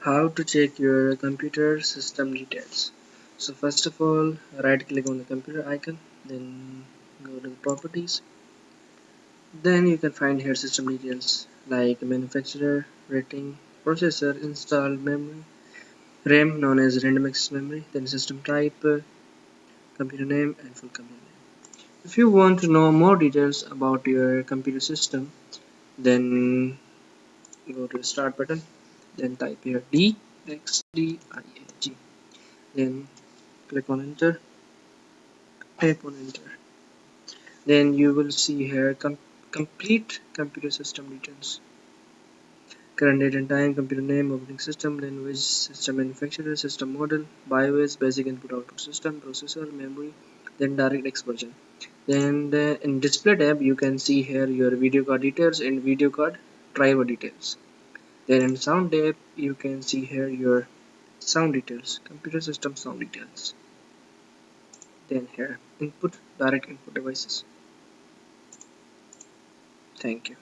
how to check your computer system details. So first of all right click on the computer icon then go to the properties. Then you can find here system details like manufacturer rating processor installed memory RAM known as random access memory then system type computer name and full computer name. If you want to know more details about your computer system then go to the start button then type here D X D I A G then click on enter type on enter. Then you will see here com complete computer system details. Current date and time computer name operating system language system manufacturer system model BIOS basic input output system processor memory then DirectX version. Then uh, in display tab you can see here your video card details and video card driver details then in sound tab you can see here your sound details computer system sound details. Then here input direct input devices. Thank you